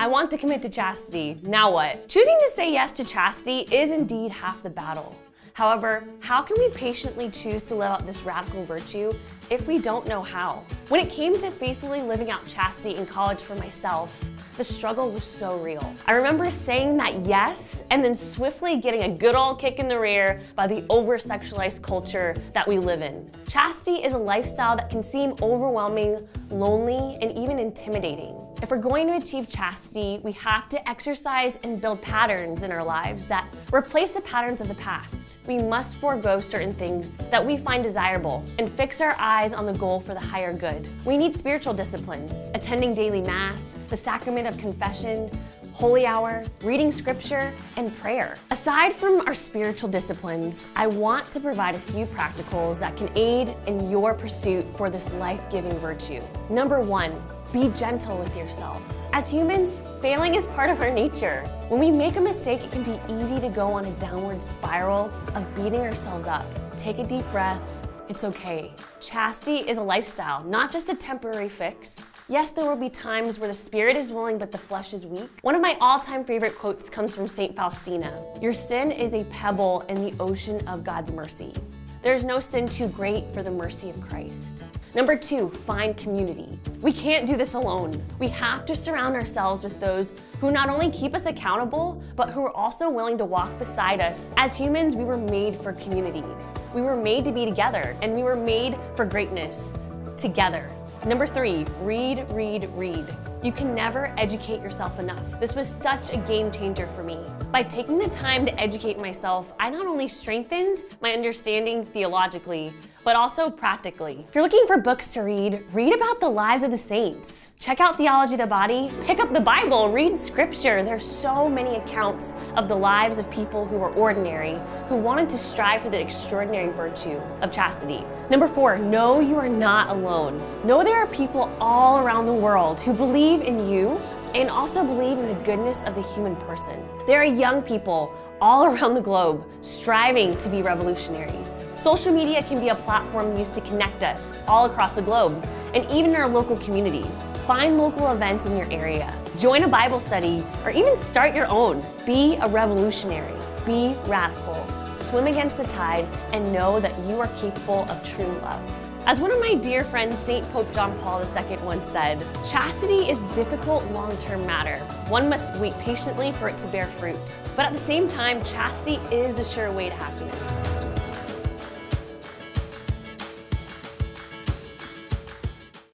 I want to commit to chastity. Now what? Choosing to say yes to chastity is indeed half the battle. However, how can we patiently choose to live out this radical virtue if we don't know how? When it came to faithfully living out chastity in college for myself, the struggle was so real. I remember saying that yes, and then swiftly getting a good old kick in the rear by the over-sexualized culture that we live in. Chastity is a lifestyle that can seem overwhelming, lonely, and even intimidating. If we're going to achieve chastity, we have to exercise and build patterns in our lives that replace the patterns of the past. We must forego certain things that we find desirable and fix our eyes on the goal for the higher good. We need spiritual disciplines, attending daily mass, the sacrament of confession, holy hour, reading scripture, and prayer. Aside from our spiritual disciplines, I want to provide a few practicals that can aid in your pursuit for this life-giving virtue. Number one, be gentle with yourself. As humans, failing is part of our nature. When we make a mistake, it can be easy to go on a downward spiral of beating ourselves up. Take a deep breath, it's okay. Chastity is a lifestyle, not just a temporary fix. Yes, there will be times where the spirit is willing but the flesh is weak. One of my all-time favorite quotes comes from St. Faustina. Your sin is a pebble in the ocean of God's mercy. There is no sin too great for the mercy of Christ. Number two, find community. We can't do this alone. We have to surround ourselves with those who not only keep us accountable, but who are also willing to walk beside us. As humans, we were made for community. We were made to be together, and we were made for greatness together. Number three, read, read, read. You can never educate yourself enough. This was such a game changer for me. By taking the time to educate myself, I not only strengthened my understanding theologically, but also practically. If you're looking for books to read, read about the lives of the saints. Check out Theology of the Body, pick up the Bible, read scripture. There's so many accounts of the lives of people who were ordinary, who wanted to strive for the extraordinary virtue of chastity. Number four, know you are not alone. Know there are people all around the world who believe in you and also believe in the goodness of the human person. There are young people all around the globe striving to be revolutionaries. Social media can be a platform used to connect us all across the globe and even in our local communities. Find local events in your area, join a Bible study, or even start your own. Be a revolutionary, be radical, swim against the tide, and know that you are capable of true love. As one of my dear friends, St. Pope John Paul II once said, chastity is difficult long-term matter. One must wait patiently for it to bear fruit. But at the same time, chastity is the sure way to happiness.